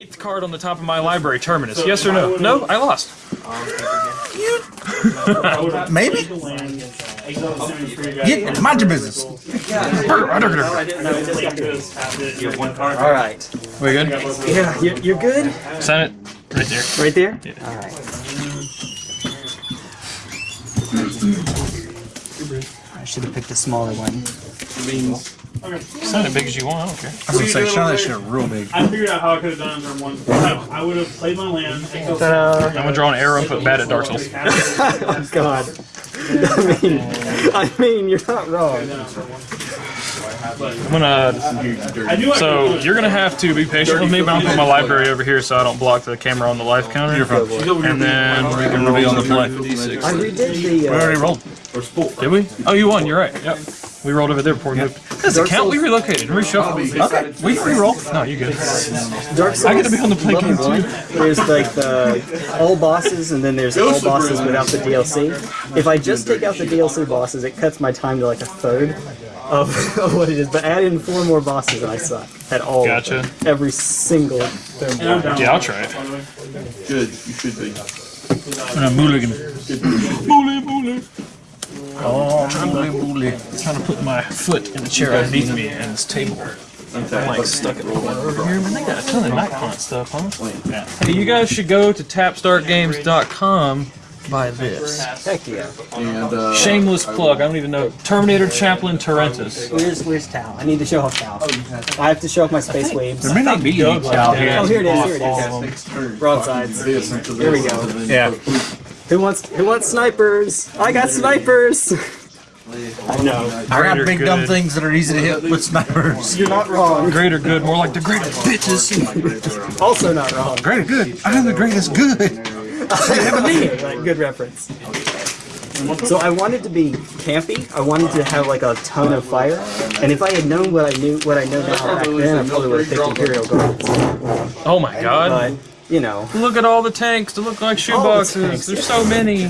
Eighth card on the top of my library, Terminus. Yes or no? No, I lost. Um, you Maybe? Yeah, mind your business. All right. We good? Yeah, you're, you're good. Sign it right there. Right there. All right. I should have picked a smaller one. Sign it big as you want. I don't care. I was gonna say, show that shit real big. I figured out how I could have done it in one. I would have played my land. I'm gonna draw an arrow and put bad at Dark Souls. Oh God. I mean, I mean, you're not wrong. I'm gonna. I knew I So you're gonna have to be patient with me, but I'm gonna put my library over here so I don't block the camera on the life counter. And then we can reveal on the play. I redid the. We Uh, already rolled. Did we? Oh, you won. You're right. Yep. We rolled over there before we moved. Does it count? We relocated. Reshuffled. Okay, we can re-roll. No, you good. Dark Souls. I gotta be on the play game too. one, There's like the all bosses, and then there's all bosses without the DLC. If I just take out the DLC bosses, it cuts my time to like a third of, of what it is. But add in four more bosses, and I suck at all. of Gotcha. them. Every single. Thing. Yeah, I'll try it. Good, you should be. And a mulligan. Bully, bully. Oh, trying to put my foot in the chair underneath me and this table. I'm like stuck at the corner over here. Man, they got a ton of night hunt stuff, huh? Hey, you guys should go to tapstartgames.com. Buy this. Heck yeah. And uh, Shameless plug. I don't even know. Terminator Chaplain Torrentus. Where's where's Tao? I need to show off Tao. I have to show off my space waves. There may not be any cow here. Oh, here it is. Here it is. next. Broadsides. Here we go. Yeah. Who wants who wants snipers? I got snipers. I know. I got Greater big dumb things that are easy to hit with snipers. You're not wrong. Greater good, more like the greater bitches. Also not wrong. Greater good. I am the greatest good. Okay, like, good reference. So I wanted to be campy. I wanted to have like a ton of fire. And if I had known what I knew, what I know now back then, I probably would have picked Imperial Guards. Oh my god. But you know, Look at all the tanks to look like All the shoeboxes. There's so many.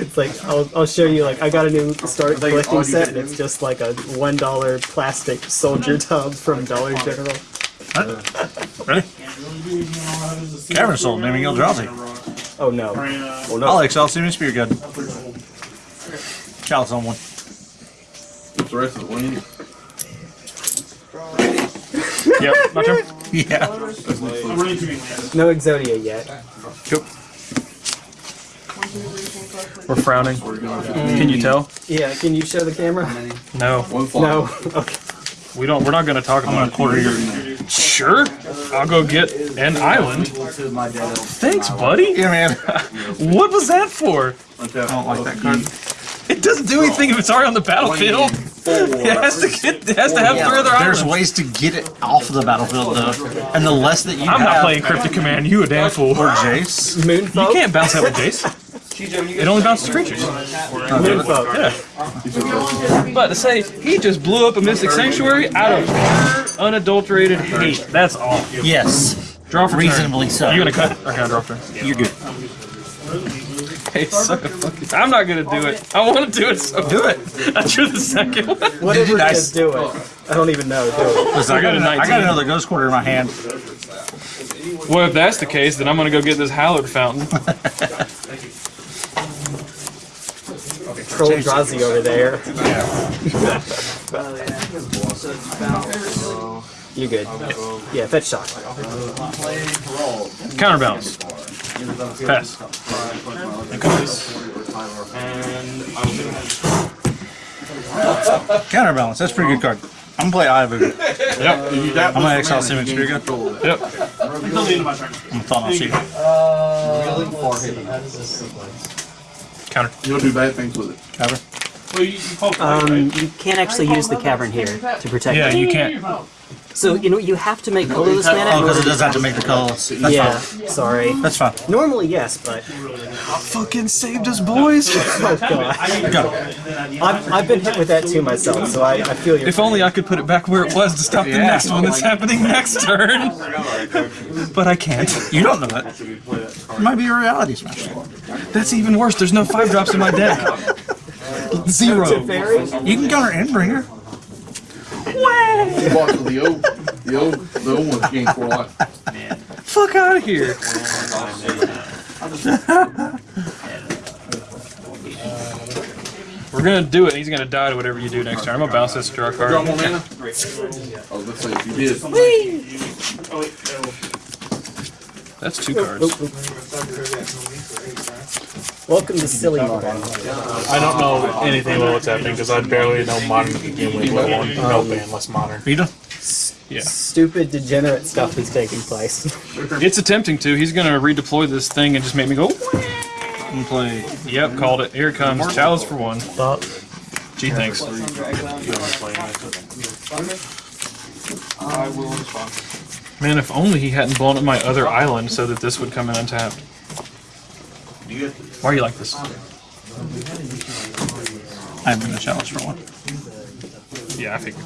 it's like I'll, I'll show you. Like I got a new start collecting set, and it's just like a one dollar plastic soldier tub from Dollar General. Ready? Cavern Soul, naming Eldrazi. Oh no! Oh no! Alex, I'll see me Spear Gun. Chalice on one. What's the rest of the wind? Yep, my turn. Yeah. I'm running too many. No Exodia yet. We're frowning. Can you tell? Yeah. Can you show the camera? No. No. Okay. We don't. We're not going to talk I'm gonna about it. quarter your. Sure. I'll go get an island. Thanks, buddy. Yeah, man. What was that for? I don't like that card. It doesn't do anything if it's already on the battlefield. It has to get. It has to have three other There's islands. ways to get it off of the battlefield, though. And the less that you I'm have, not playing Cryptic Command. You a damn fool. or Jace. Moonfolk. You can't bounce that with Jace. It only bounces creatures. Oh, Moonfolk. Yeah. But to say he just blew up a Mystic Sanctuary out of pure, unadulterated hate. That's all. Yes. Draw for turn. Reasonably so. You gonna cut? Okay, can I draw for? You're good. Hey, suck a fucking. I'm not gonna do it. I want to do it. So do it. I drew the second one. Whatever I it s- is, do it. I don't even know. Do it. Listen, I got, got another, I got another Ghost Quarter in my hand. Well, if that's the case, then I'm gonna go get this Hallowed Fountain. Troll Drazi over there. you good? Yeah, fetch shot. Counterbalance. Pass. Counterbalance. That's a pretty good card. I'm gonna play Ivood. Yep. I'm gonna exile Simic Spear Gun. I'm Yep. Until the end of my turn. gonna thought I'll see. Counter. You don't do bad things with it. Cover. Well, you, you Um, you can't actually use the cavern here to protect Yeah, you can't. So you know you have to make colorless mana. Oh, because it does have to make the colors. That's yeah, fine. sorry. That's fine. Normally, yes, but Fucking saved us, boys. oh god, Go. I've, I've been hit with that too myself, so I, I feel your. If only I could put it back where it was to stop the next one that's happening next turn. but I can't. You don't know that. It might be a reality smash. That's even worse. There's no five drops in my deck. Zero. Fairy? You can counter Endbringer. You walk the O. The The old, the old ones gained four life. Fuck out of here. We're gonna do it. He's gonna die to whatever you do next turn. I'm gonna bounce this draw Draw card. more mana? Oh, let's say if you did. Oh, wait. That's two cards. Welcome to silly modern. I don't know anything about what's happening because I barely know modern to begin with, let alone um, no ban less modern. You don't. Yeah. Stupid, degenerate stuff is taking place. It's attempting to. He's gonna redeploy this thing and just make me go. And play. Yep, called it. Here it comes. Chalice for one. Gee, thanks. Man, if only he hadn't blown up my other island so that this would come in untapped. Why are you like this? I'm gonna Chalice for one. Yeah, I figured.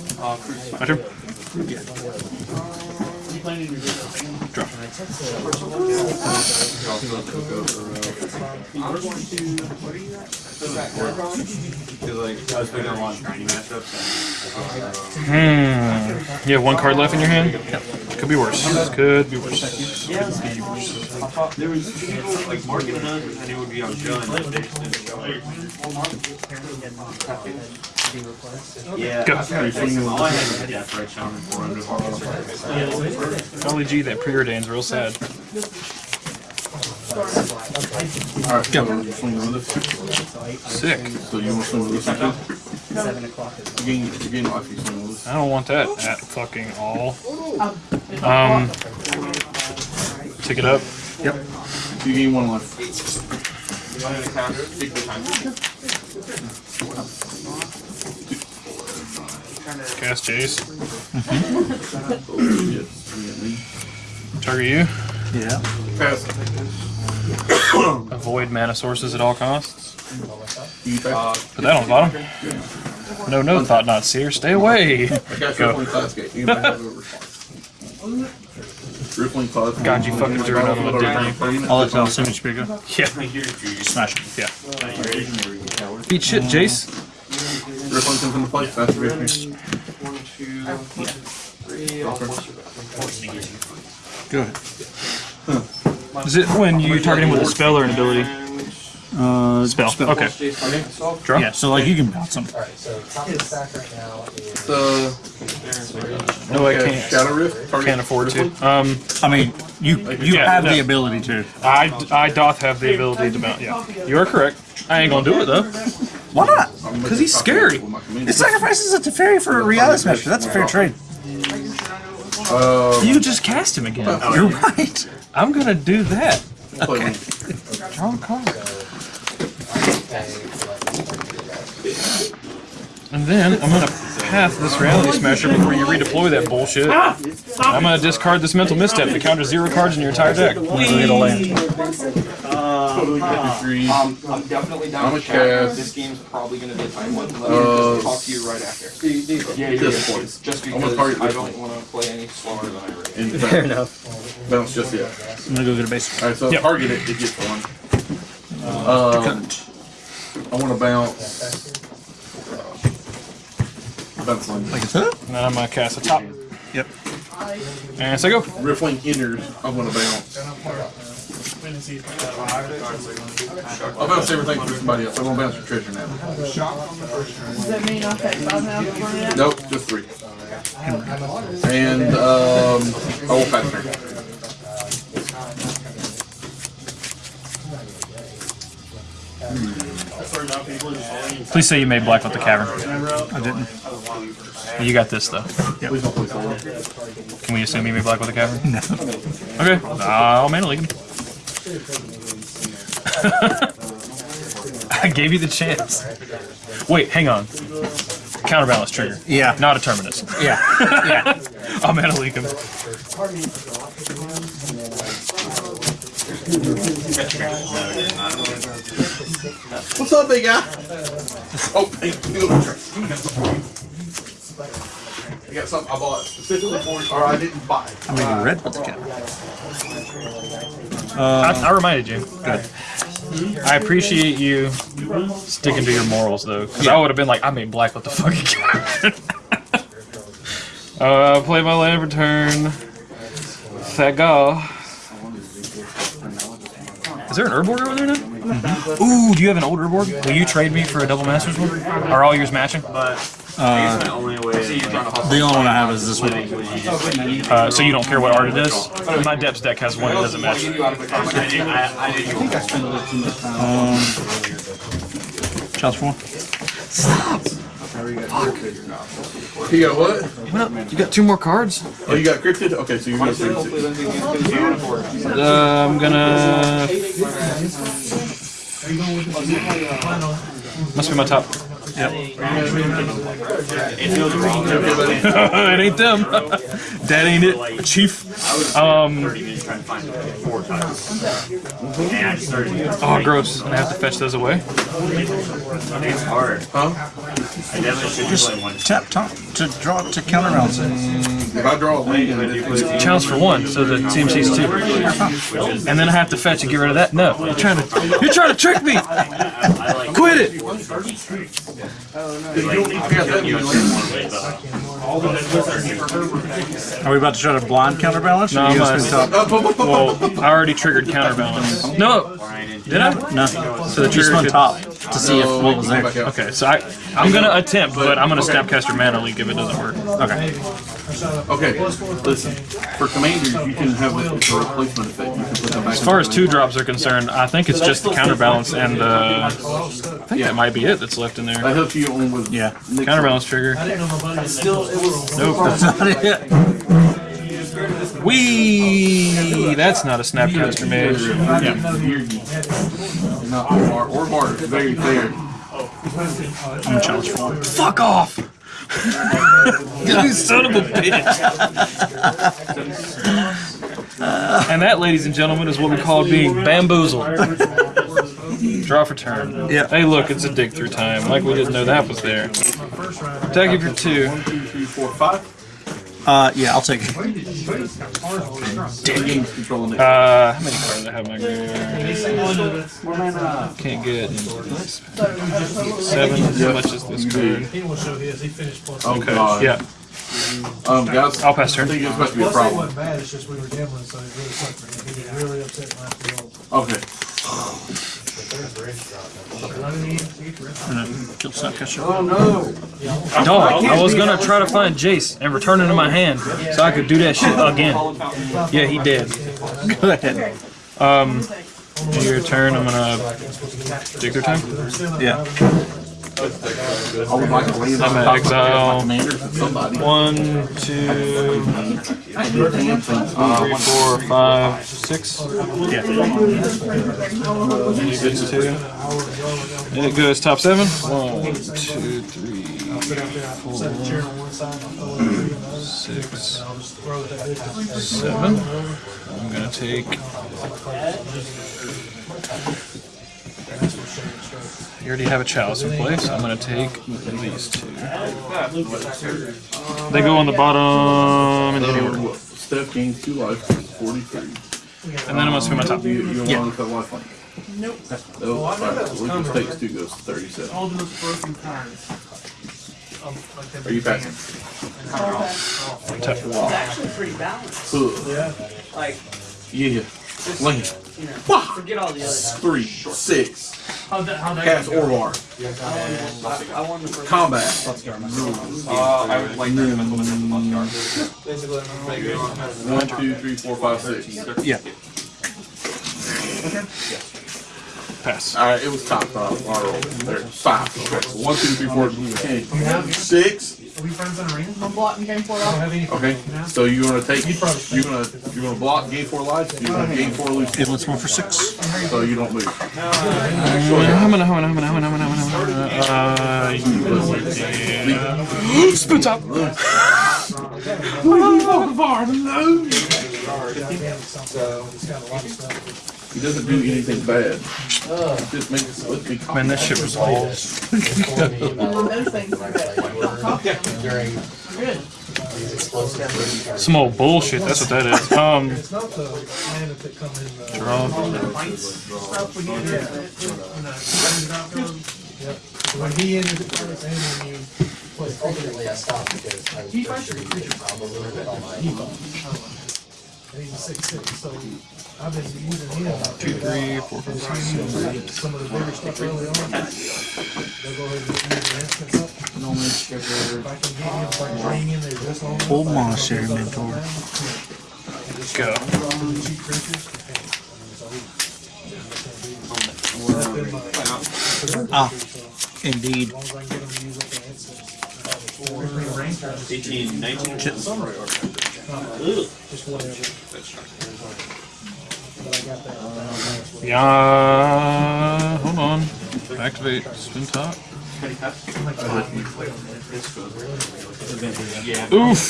My turn. Draw. Hmm. You have one card left in your hand? Could be worse. Could be worse. There was people like marking it and it would be on John. like, they just didn't show it. Yeah. Go. All I had was a Deathrite Shaman for him. Golly gee, that preordain's real sad. Alright, so you swing with this. Sick. So you want to swing with this one? Seven o'clock. You gain, you gain life, you swing with this. I don't want that at fucking all. Um, Um, pick it up. Yep. You gain one life. Cast Jace. Yes. you get. Target you. Yeah. Pass. Avoid mana sources at all costs. You. Put that on the bottom. No, no, Thought-Knot Seer. Stay away. Go. Rippling Class Gate. You might have a response. Rippling Class. God, you fucking threw another one, didn't I'll let you know as soon as you pick. Yeah. Smash it. Yeah. Beat shit, Jace. Rippling comes into play. Fast Rippling. Go ahead. Is it when you target him with a spell or an ability? Uh, Spell. Okay. Draw. Yeah, so like you can bounce them. all right The stack right now is the No, I uh, can't. Shadow Rift. Target Can't afford to. Um, I mean, you you Yeah, have the ability to. I, I doth have the ability to mount. Yeah, you are correct. I ain't gonna do it though. Why not? Because he's scary. It sacrifices a Teferi for a reality smasher. That's a fair trade. Uh, You just cast him again. You're right. I'm gonna do that. play one. Draw a card. And then I'm gonna pass this reality smasher before you redeploy that bullshit. I'm gonna discard this mental misstep to counter zero cards in your entire deck. It'll land. Totally get. Um, I'm definitely down I'm to a chat. cast. This game's probably gonna be a time one. Let Uh, me just talk to you right after. Yeah, yeah, This yeah. point. Just I'm gonna because target I don't want to play any slower than I already. And Fair enough. Bounce just yet. I'm gonna go get a base. Alright, so Yep. target it, it gets one. Um, I want to bounce. Bounce one. Like it's huh? And then I'm gonna cast a top. Yep. And so go. Rippling enters. I'm going to bounce. I'll bounce everything for somebody else. I'm going to bounce your treasure now. Does that mean I'll take five now before that? Nope, just three. And um, I will pass turn. Please say you made black with the cavern. I didn't. You got this though. Please don't play solo. Can we assume you made black with the cavern? No. Okay. I'll Mana Leak him. I gave you the chance. Wait, hang on. Counterbalance trigger. Yeah. Not a terminus. Yeah. Yeah. I'll Mana Leak him. What's up, big guy? Oh, thank you. I got something I bought specifically for you, or I didn't buy. I'm gonna red with the cat. I, I reminded you. Good. I appreciate you sticking to your morals though, because I would have been like, I made black with the fucking cavern. Uh, play my land return. Thagal. Is there an Urborg over there now? Mm-hmm. Ooh, do you have an old Urborg? Will you trade me for a double Masters one? Are all yours matching? Uh, The only way. the only one I have is this one. Uh, so you don't care what art it is? My depths deck has one that doesn't match. Chalice for one. You got what? What up? You got two more cards? Oh, you got cryptid? Okay, so you're gonna. Uh, I'm gonna. Must be my top. Yep. it ain't them. that ain't it, Chief. Um. Oh, gross. I have to fetch those away. It's hard. Huh? I definitely should just play one. Tap top to draw to counterbalance it. If I draw a land, then it's Chalice for one, so the CMC's two. And then I have to fetch and get rid of that. No, you're trying to. You're trying to trick me. Quit it. Are we about to try to blind counterbalance? No, I'm gonna. Well, I already triggered counterbalance. No, did I? No. So the You trigger spun could- top to see if what was there. Okay, so I, I'm gonna attempt, but I'm gonna Snapcaster Mana Leak if it doesn't work. Okay. Okay, listen. For commanders, you can have a, it's a replacement effect. You can put them back. As far as two drops are concerned, I think it's just the counterbalance and the. Uh, I think that might be it that's left in there. That helps you on with Yeah. Counterbalance trigger. Nope. That's not it. Wee! That's not a Snapcaster Mage. Not or or bar. It's very fair. I'm gonna Chalice for one. Fuck off! You son of a bitch! and that, ladies and gentlemen, is what we call being bamboozled. Draw for turn. Yeah. Hey, look, it's a dig through time. Like we didn't know that was there. Attack you for two. One, two, three, four, five. Uh, yeah, I'll take it. Damn. Controlling it. Uh, how many cards do I have in my graveyard? Can't get seven. How much is this card? oh god. Yeah, Um, guys. I'll pass I turn. think it's supposed to be a problem. bad, it's just we were gambling, so it really sucked for him. He was really upset when I feel. Kill Snapcaster. Dog, I was gonna try to find Jace and return it to my hand so I could do that shit again. Yeah, he did. Go ahead. Um, your turn. I'm gonna dig through time. Yeah. I'm of exile. One, two, three, four, five, six. Yeah. Two. And it goes top seven. One, two, three, four, six, seven. I'm gonna take. You already have a chalice in place. I'm gonna take these two. They go on the bottom in any order. Steph gains two life, 43. And then I'm gonna spin my top. You, you don't want to cut life on Nope. Oh, alright, so Lucas takes two goes to 37. All those broken times. Um, Are you passing? Tap. actually pretty balanced. Ugh. Like, Yeah. Land. forget all the others. Three, six. How'd that, how'd that Cast go? Orvar. I, I won the first Combat. Uh, I would like to mm. One, two, three, four, five, six. Yeah. Pass. Alright, it was top five. I rolled. There. Five. Okay. So one, two, three, four, okay. Six. Are we friends on a ring? I'm blocking game four I don't off. have any. Okay. So you're gonna take You'd probably you're gonna you're gonna block game four lives, you're gonna gain four lose It was one for six. so you don't lose. I'm gonna, I'm gonna, I'm gonna, I'm gonna, I'm gonna, I'm gonna, uh, yeah. Spin top. He doesn't do anything bad. He just makes let me Man, that shit was balls. And then those things like that. Good. Some old bullshit. That's what that is. Um, It's not the man that come in. uh, draw. Stuff when you do it. When, uh, when you drop them, Yep. When he ended it first and when you play I stopped because I was frustrated with the problem a little bit on my. So I've using him. Two, three, four, five, six, seven, eight. Some of the bigger stuff early on. They'll go ahead and the up. If ah, I can get if I can bring just mentor. Go. Ah, indeed. 18, 19. Just whatever. But I got that. Yeah. Hold on. Activate spin top. Oof.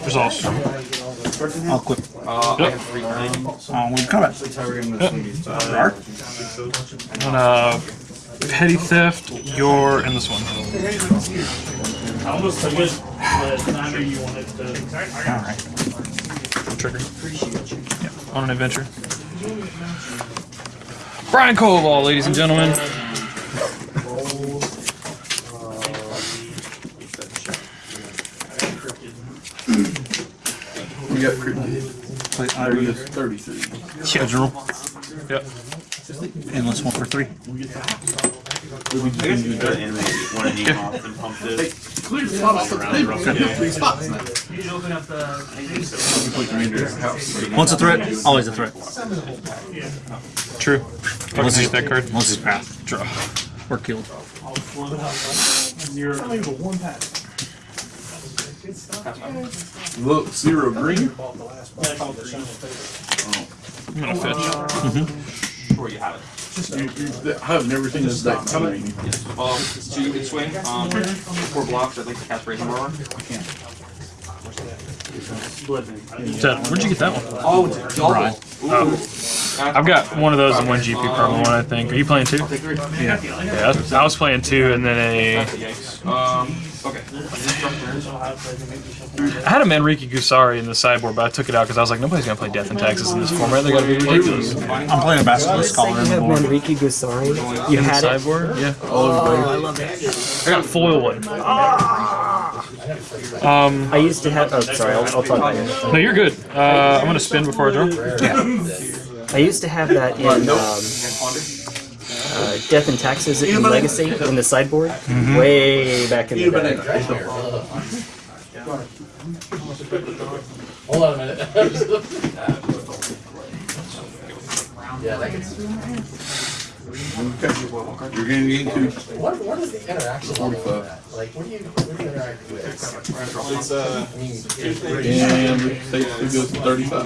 There's also. I'll quit. Yep. Oh, we combat. Dark. Uh, petty theft. You're in this one. I almost took it, but I you wanted to. All right. Trigger. Yeah. On an adventure. Brian Koval, ladies and gentlemen. We got cryptid. Play There he Iron. is, thirty-three. Original. Yep. Endless one for three. I guess you could animate one of these off and pump this. Clear spots of the paper. Got three spots now. Open up the. You put commander's house. Once a threat, always a threat. True. Fucking Once hate that card. Once it's path. Draw. We're killed. Look, zero green. I'm gonna fetch. Where you have it. You- you- I have everything this deck. green. Well, so you can swing, um, four blocks, I'd like to cast Raging Roar. Ted, where'd you get that one? Oh, it's a double. Ooh. I've got one of those and one GP promo one, I think. Are you playing two? Yeah. Yeah, I was, playing two and then a. Um, okay. I had a Manriki Gusari in the sideboard, but I took it out because I was like, nobody's gonna play Death and Taxes in this format. They gotta be ridiculous. I'm playing a basketball Say Scholar you in the have board. Manriki Gusari. You the had it. sideboard, yeah. Oh, I love it. I got foil one. Um, I used to have. Oh, sorry. I'll, I'll talk about it. no, you're good. Uh, I'm gonna spin before I draw. I used to have that in um, uh, Death and Taxes in Legacy in the sideboard, way back in the day. Hold on a minute. Yeah, that gets. You're getting into What, what is the interaction level of that? Like, what do you, what do you interact with? It's, uh, I mean, and it takes, it goes to thirty-five.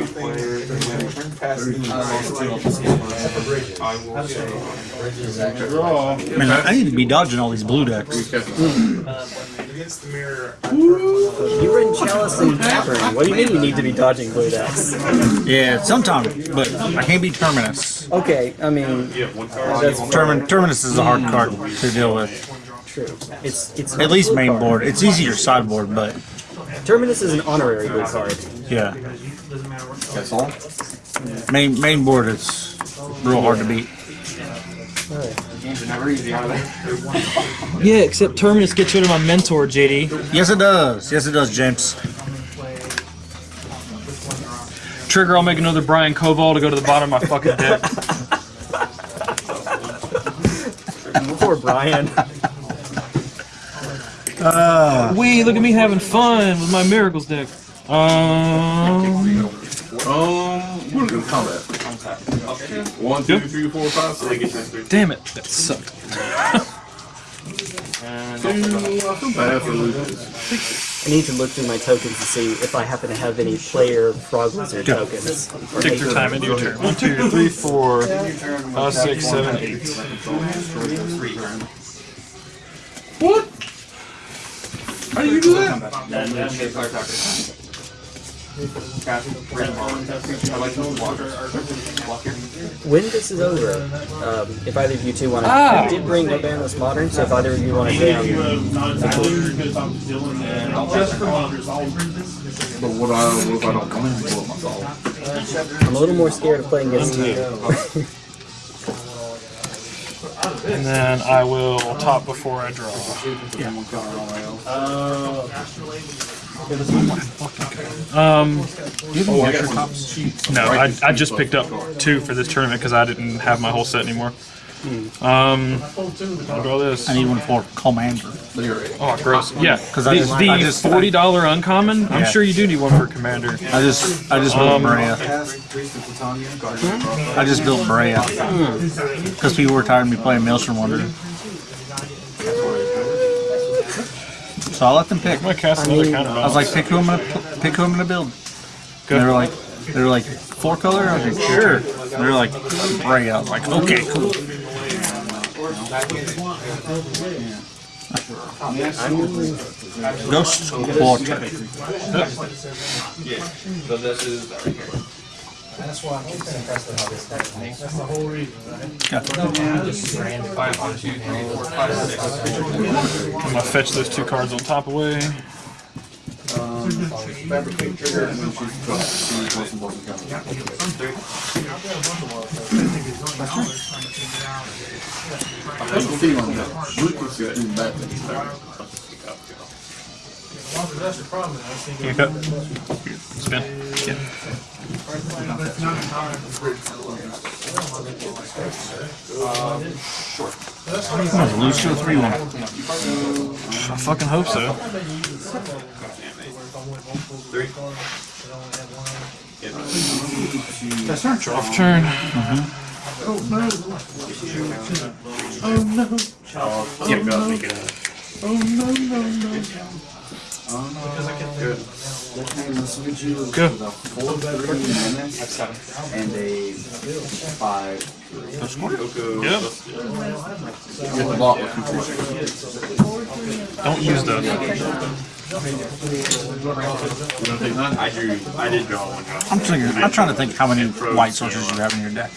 bridges actually. Draw. Man, I need to be dodging all these blue decks. Against the mirror. You were in Chalice and Cavern. What do you mean you need to be dodging blue decks? Yeah, sometimes, but I can't be Terminus. Okay, I mean, that's Termin Terminus is a hard card to deal with. true. It's it's At least main board. It's easier sideboard, but Terminus is an honorary blue card. yeah, That's all? main main board is real hard to beat. Games are never easy, are they? Yeah, except Terminus gets rid of my mentor, JD. Yes, it does. Yes, it does, James. Trigger, I'll make another Brian Koval to go to the bottom of my fucking deck. Poor Brian. Wee, look at me having fun with my Miracles deck. Um, Um, we're gonna combat. One, two, three, four, five, six. damn it, that sucked. Two, I feel bad for Lucas. I need to look through my tokens to see if I happen to have any player Frog Lizard Go. tokens. Or Take your time into your turn. One, two, three, four, five, six, seven, eight. What? How do you do that? When this is over, um, if either of you two want to, Ah. I did bring Urbanus Modern, so if either of you want to You jam, have not exactly I'm just for. But what I, what if I don't come in and blow up my solve? I'm a little more scared of playing against you. And then I will top before I draw. Um, Oh, I got some. no, I, I just picked up two for this tournament because I didn't have my whole set anymore. Um, I'll draw this. I need one for Commander. Oh, gross. Yeah, 'Cause I the, just- the I just- forty dollar uncommon. I'm Yeah. sure you do need one for commander. I just I just built Um, Breya. I just built Breya because people were tired of me playing Maelstrom Wanderer. So I let them pick. I'm gonna cast another counter. I was like, pick who I'm gonna pick who I'm gonna build. Good. And they were like, they were like four color. I was like, sure. And they were like Breya. I was like, okay, cool. Ghost Portrait. So this is That's why I'm impressed with how this deck makes. That's the whole reason, right? five, one, two, three, four, five, six. I'm gonna fetch those two cards on top away. Fabricate trigger and then she's got she wants some blocking counter. I have a feeling that Lucas is doing bad things there. Well, that's the problem. I was thinking. You cut. Spin. Yeah. Lucio three one. I fucking hope so. Three. That's Draw off turn. Oh, Go. And a five. Yep. Get the block with two creatures. Don't use those. You gonna take nine? I drew, I did draw one drop. I'm thinking. I'm trying to think how many white sources you have in your deck.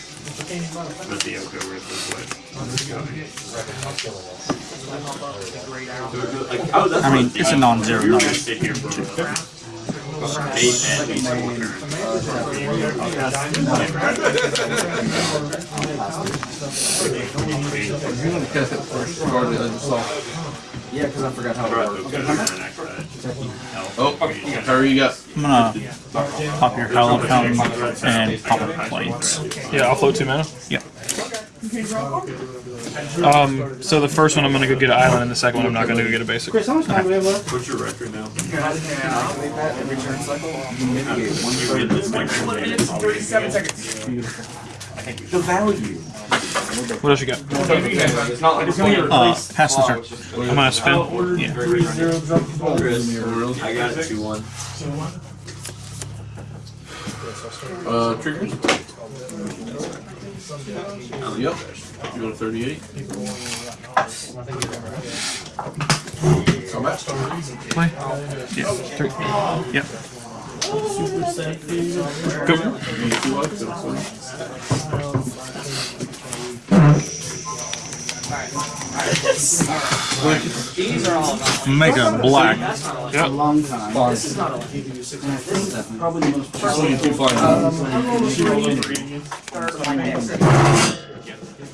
But the Oko Rip is what. I was, that's I mean, it's a non-zero number. gonna sit here for eight and eight more turns. You want to cast that first card that I just saw. Yeah, because I forgot how works. Oh, Harry, you got I'm gonna pop your Hallowed Fountain and pop up plates. Yeah, I'll float two mana. Yep. Um, so the first one I'm gonna go get an island, and the second one I'm not gonna go get a basic. What's your record now? Every turn cycle, you mitigate one You get this next one. Thirty-seven seconds. The value. What else you got? It's not like it's going to Uh, pass the turn. I'm gonna spin. Yeah. I got it two one. uh, triggers. Yep. You go to 38. Combat. Play. Yeah. Three. Yep. Go. These are all about. Make a black. Yep. Long time. Probably the most. She's only two flying.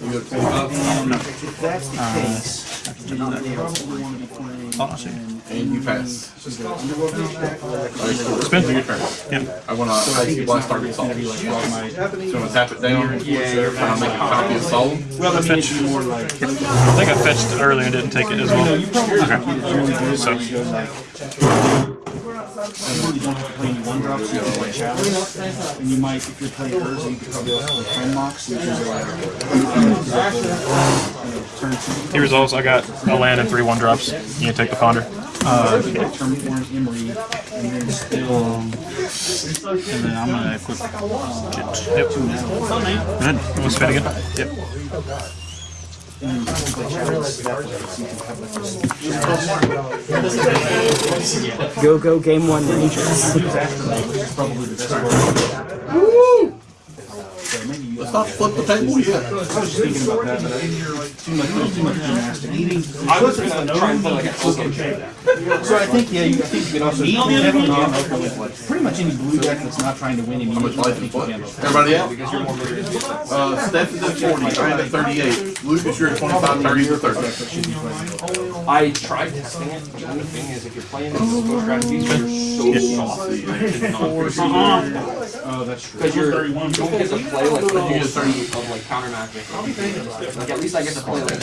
You go to 25. That's the case. They probably want to be playing. Oh, I see. And you pass. Alright, so Spin. your turn. Yep. I want to icy blast target solid. So I'm gonna tap it down. Yeah, you're Try to make a copy of solid. Well, I mean, it'd more like. I think I fetched earlier and didn't take it as well. Okay. So I really don't have to play any one drops, you can play chalice. And you might, if you're playing Urza, you could probably also play Friend Mox, which is like. Turn two. he resolves. I got a land and three one drops. You can take the ponder. Uh, Emery, and then still. And then I'm gonna equip it. Yep. Good. I'm gonna spin again. Yep. Go, go, game one, Rangers. Let's stop, flip the table, yeah. I was thinking about that, gonna try and play like an open game. So I think, yeah, you, I think you can also. Heavy non-open with like, pretty much any blue deck that's not trying to win How much life I you think can handle. Everybody out? Because you're more vigorous. Uh, Steph is at forty, Ryan at thirty-eight, Lucas, you're at twenty-five, thirty to thirty. I tried testing it, but the only thing is, if you're playing these slow strategies, you're so soft. Oh, that's true. Because you're, you don't get to play like the You get whole thirty. suite of like counter magic. Like at least I get to play like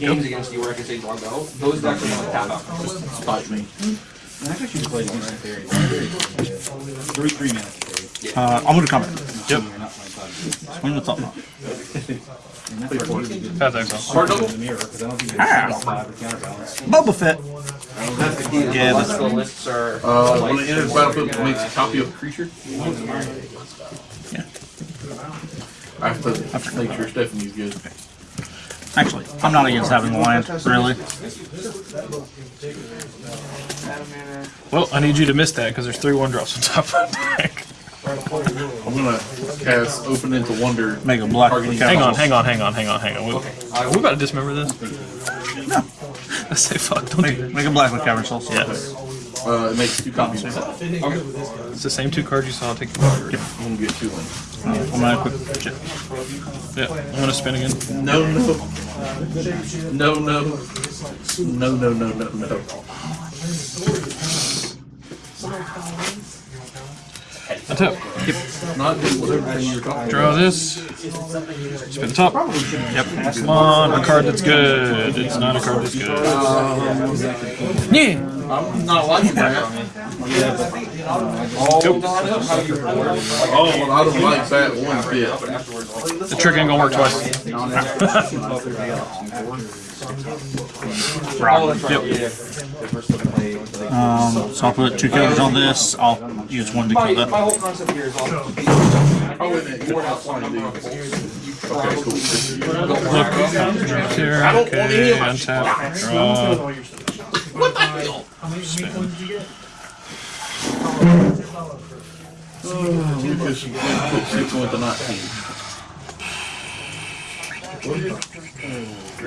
games against you where I can say do Those decks are gonna tap out. Spike me. I actually should play against the fairy. Three, three minutes. Uh, I'm gonna comment. Yep. You're not playing. Swing the top knot. And that's where it's good. I think so. Hard double? The mirror, because I don't think there's five or counterbalance. Boba Fett. That's the key. Yeah, The that's- the lists are. Uh, like- when it enters the battlefield, makes a copy of a creature. Yeah. I have to make sure Stephanie's good. Actually, I'm not against having land, really. Well, I need you to miss that because there's three one drops on top of the deck. I'm gonna cast Open into Wonder. Make a black Hang on, hang on, hang on, hang on, hang on. We, are we about to dismember this? No. I say fuck, don't do Make, that. make a black with cavern souls. Yes. Uh, it makes two copies of that. It's the same two cards you saw. Take the I'm gonna get two in. I'm gonna quick check. Yeah, I'm gonna spin again. No, no. No, no. No, no, no, no, no. That's it. Not whatever you were. Draw this. Spin the top. Yep. Come on, a card that's good. It's not a card that's good. Yeah. I'm not liking that. Oh, how. Oh, I don't like that one bit. The trick ain't gonna work twice. Yep. Um, so I'll put two counters on this. I'll use one to My, kill that. Whole concept here is all. Oh, wait a minute. You have one number of Okay, probably cool. Look here. I don't want any Okay, of my untap. Draw. What the hell? Oh, Lucas, put six with the nineteen.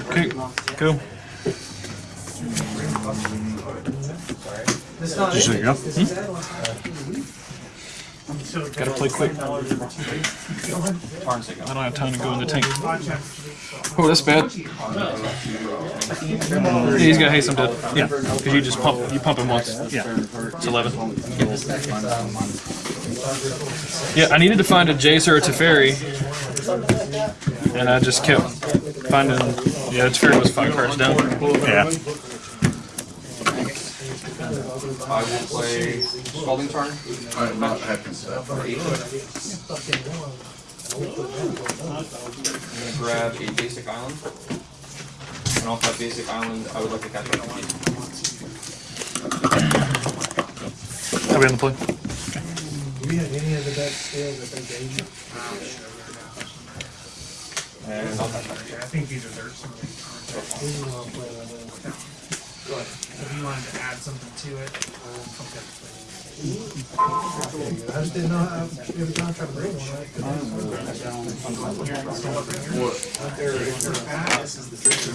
Okay, go. Just so you know. Gotta play quick. I don't have time to go in the tank. Oh, that's bad. Yeah, he's got haste, I'm dead. Yeah. Because you just pump, you pump him once. Yeah. It's 11. Yeah, I needed to find a Jace or a Teferi. And I just kept finding. Yeah, Teferi was five cards down. Yeah. I will play Scalding Tarn. I'm not happy with that. for eight. I'm gonna grab a basic island. And off that basic island, I would like to catch up. Are we on the play? Do we have any of the decks still that they gave you? And I'll catch up. I think these are their something. We want to play with it. If you wanted to add something to it, okay. I just didn't know how, if you're not trying to bring one, right? 'Cause Scalding Tarn.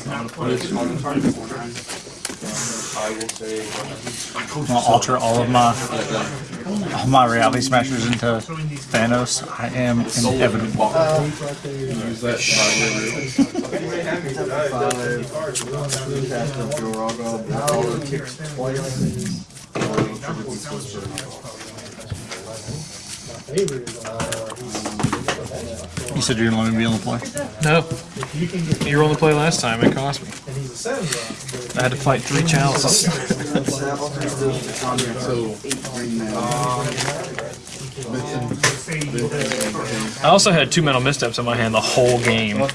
I will say. I'll alter all of my all my reality smashers into Thanos. I am inevitable. Uh, You said you're gonna let me be on the play. No. you can get, You were on the play last time. It cost me. and he's a seven drop, I had to fight three chalices. but say you did it. I also had two mental missteps in my hand the whole game. I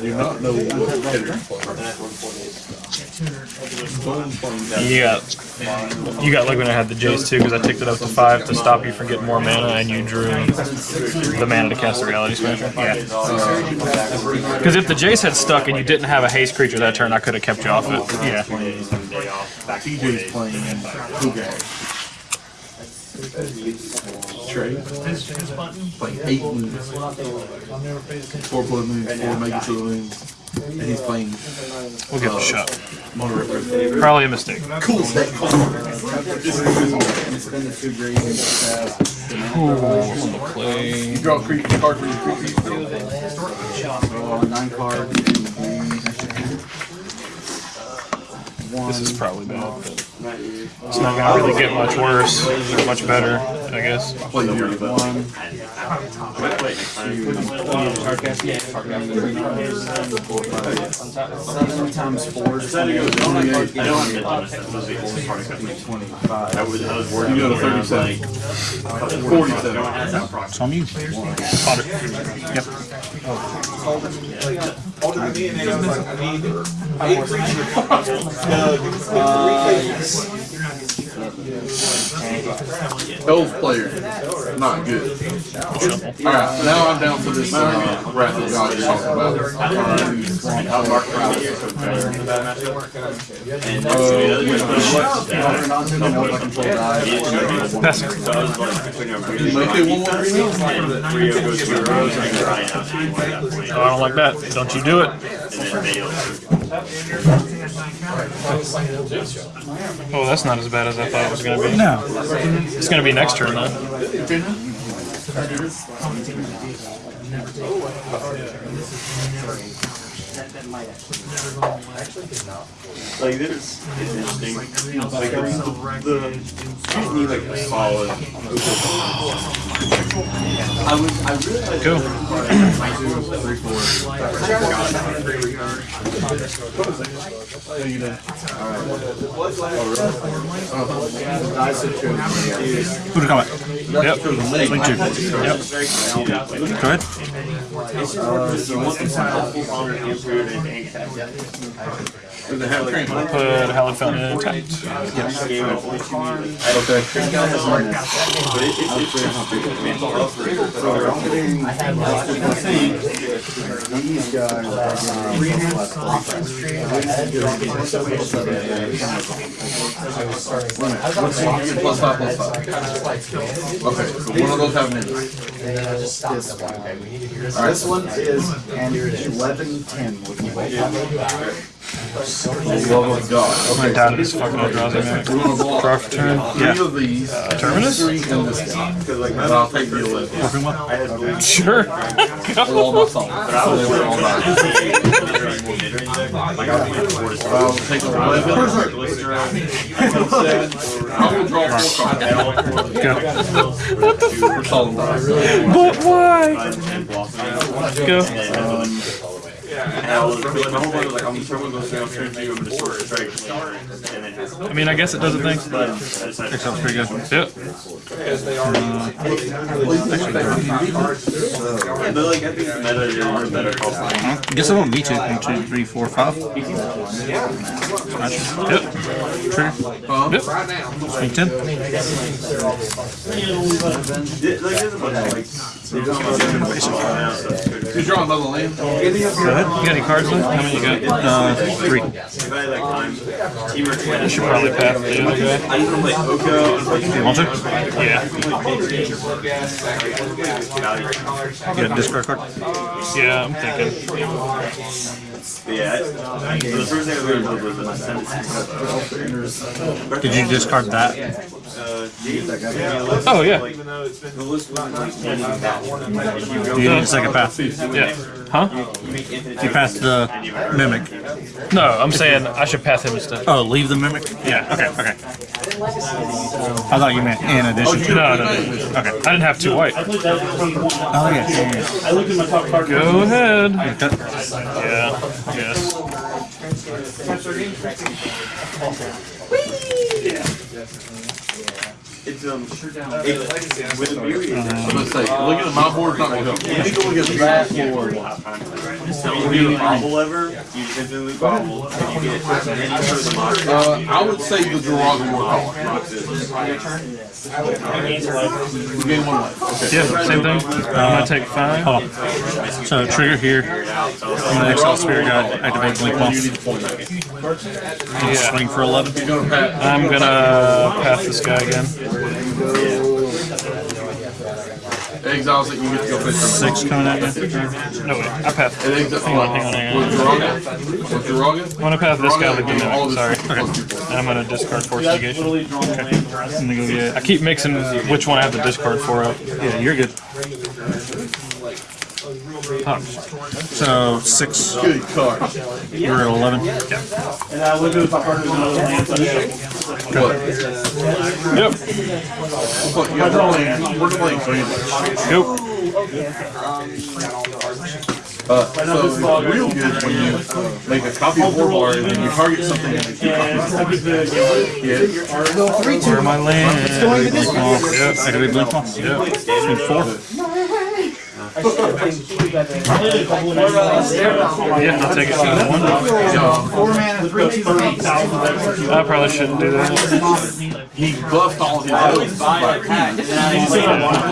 do not know what header you're playing. You got, you got like when I had the Jace too, because I ticked it up to five to stop you from getting more mana, and you drew the mana to cast the Reality Smasher. Yeah. Because if the Jace had stuck and you didn't have a haste creature that turn, I could have kept you off it. Yeah. TJ's playing and Hugag. Trey. His, his button, Like eight moons. I'll never pay attention. Four blood moons, four make it moons. And he's playing We'll give it a shot. Mono Probably a mistake. Cool deck. Play. You draw a creep card for your creep. Uh, nine cards. This is probably bad, but it's not gonna really get much worse or much better, I guess. Play your One, seven times four. is I don't 28. have mid limits, that was the only part I could make. Twenty-five. I was, I was. You got a around, 37. like, I had that proxy. It's on you. Potter. Yep. Elf player. Not good. Alright, now I'm down for this uh, Wrath of God you're talking about. I'll mark it out here, so it's. And Uh, Counter non-human I control die. Pass. So I was like, putting up really Make it one more green? and Rio goes to your rose and you're right out. Oh, I don't like that. Don't you do it. And then they Oh, that's not as bad as I thought it was gonna be. No. It's gonna be next turn though. Like this is interesting. Like the, the you need like a solid. I was I really like Cool. two, three, four. To come? Yep. Yep. Go ahead. You and attack. Does it have crank? Put Hallowed Fountain in attack. Game of only two music. Okay. These guys are What's one? Plus five, plus five. Okay, so one of those have minutes. this one. This one is an eleven ten. Oh Oh my god. My dad is fucking drowsy man. Gonna blow Draw off for turn. three Yeah. of these. Uh, terminus? And this guy. And I'll take the eleven. Working well. I had blue. Sure. They're all my fault. So they all mine. I'll take the eleven. I will draw four cards. Go. For solid dice. But why? Go. Um, And I was like, my whole mind was like, I'm gonna turn one of those down, turn I'm gonna sort of strike. And then have. I mean, I guess it does a thing. But I decided. Sounds pretty good. Yep. But like, I think the meta is a better call sign. Guess I don't need to. One, two, three, four, five. Yep. Trigger. Yep. Swing ten. Th- Like, there's a bunch of like. You draw another land? Go ahead. You got any cards left? How many you got? Uh, three. I should probably pass the other guy. Want to. Yeah. Get a discard card. Yeah, I'm thinking. Yeah. I- The first thing I was was send it Did you discard that? Uh, Oh, yeah. like, the list wasn't like any of that. If you Do you need a second path? Yeah. Huh? you make infinite You passed the mimic. No, I'm saying I should pass him instead. Oh, leave the mimic? Yeah. Okay, okay. I thought you meant in addition to. No, no, no. Okay. I didn't have two white. Oh, yeah, yeah, yeah. I looked at my top card. Go ahead. Yeah. Yes. It's um, it, with the beauty, I'm gonna say, looking at my board, not gonna help. Let me go look at that board. so when you get bobble lever, you just infinitely bobble, and you get any sort of the monster. Uh, I would say the Jiraga War You gain one life. Okay. Yeah. Same thing. I'm gonna take five. Hold on. So trigger here. I'm gonna exile spirit guide, activate blink You monk, need to point that. Yeah. swing for eleven. You're gonna pat. I'm gonna pass this guy again. Exiles that you get to go play Six coming at me. No, way. I pass. It exi- hang on, hang on, hang on. With With I'm gonna pass this guy again. sorry. Okay. And I'm gonna discard Force Negation. Okay. Go I keep mixing which one I have to discard for. Yeah, you're good. So six. Good card. You're at eleven. And I look at my partner's another land. so I show. What? Yep. What, yeah, we're playing, we're playing Greenwich. Yep. Uh, so it's real good when you make a copy of Warbar and then you target something and you keep copies. Yeah. Where am I land? Yep, I can read blue claw. Yep. Swing four. Yeah, I'll take it to the one. Four mana, three, two, eight. I probably shouldn't do that. He buffed all his elves. but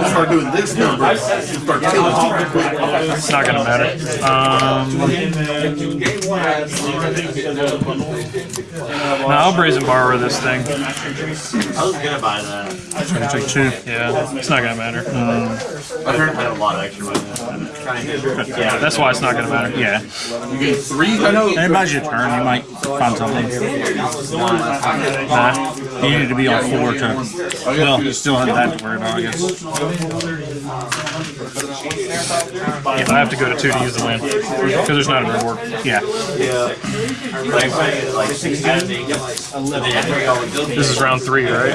Start doing this number, you start killing people quick. It's not gonna matter. Um, no, I'll brazen borrow this thing. I was gonna buy that. Gonna take two. Yeah, it's not gonna matter. I had a lot of extra money. Yeah, that's why it's not gonna matter. Yeah. You get three, I know. Anybody's your turn, you might find something. Nah. You need to be on four to. Well, you still have that to worry about, I guess. Yeah, I have to go to two to use the land because there's not a reward. Yeah. This is round three, right?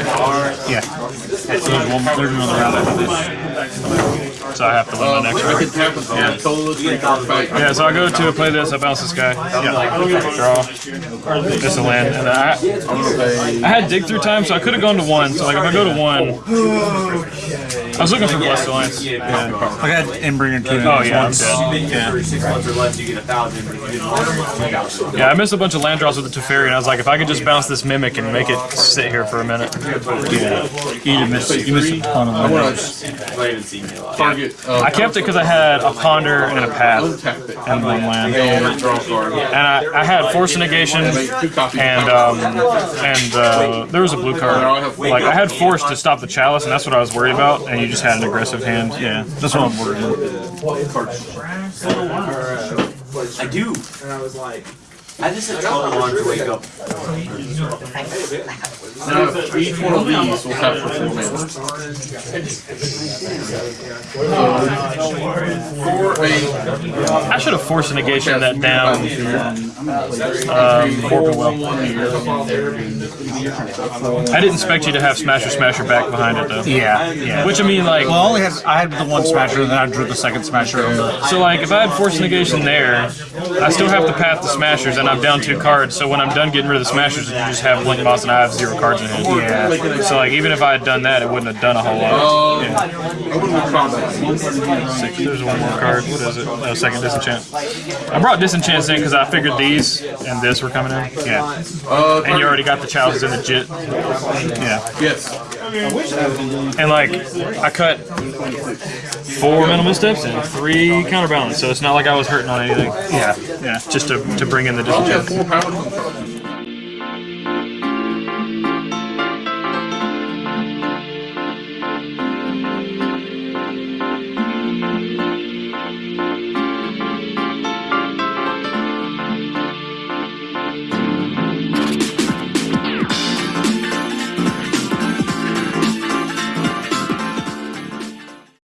Yeah. There's, one, uh, there's another round after this. So I have to win my next I round. can tap with all the total three card fight. Yeah, so I go to play this, I bounce this guy. Yeah. Draw. This a land. And I, I'm gonna pay. I had dig through time, so I could have gone to one. So like if I go to one, I was looking for Blessed Alliance. Yeah. I got Embringer two. Oh yeah, I'm once. dead. Yeah. six months or less, you get a thousand. But if you didn't want it, Yeah, I missed a bunch of land draws with the Teferi, and I was like, if I could just bounce this Mimic and make it sit here for a minute. Yeah. You did miss. You missed a ton of I them. Want you might even see me a lot. to target. Uh, I kept it because I had a Ponder and a Path and one land. And draw a card. And I, I had Force Negation Make two copies. and um, and uh, there was a blue card. Like I had Force to stop the Chalice, and that's what I was worried about. And you just had an aggressive hand. Yeah, that's what I'm worried about. I do. And I was like, I just had total one to wake up. Now, each one of these will have for four eight, I should have Force Negation that down. Um, Corbin well. I didn't expect you to have Smasher Smasher back behind it though. Yeah, yeah. Which I mean, like, Well, I only had I had the one smasher, and then I drew the second smasher. On the, so like if I had Force Negation there, I still have to path the Smashers, and I'm down two cards. So when I'm done getting rid of the Smashers, you just have Blink Boss, and I have zero cards in hand. yeah. So like even if I had done that, it wouldn't have done a whole lot. open. Six. There's one more card. What is it? No, second disenchant. I brought disenchants in because I figured these and this were coming in. Yeah. Uh, And you already got the chalices in the jit. Yeah. Yes. And like I cut four Mental Missteps and three counterbalance, so it's not like I was hurting on anything. Yeah. Yeah. Just to, to bring in the I disenchant.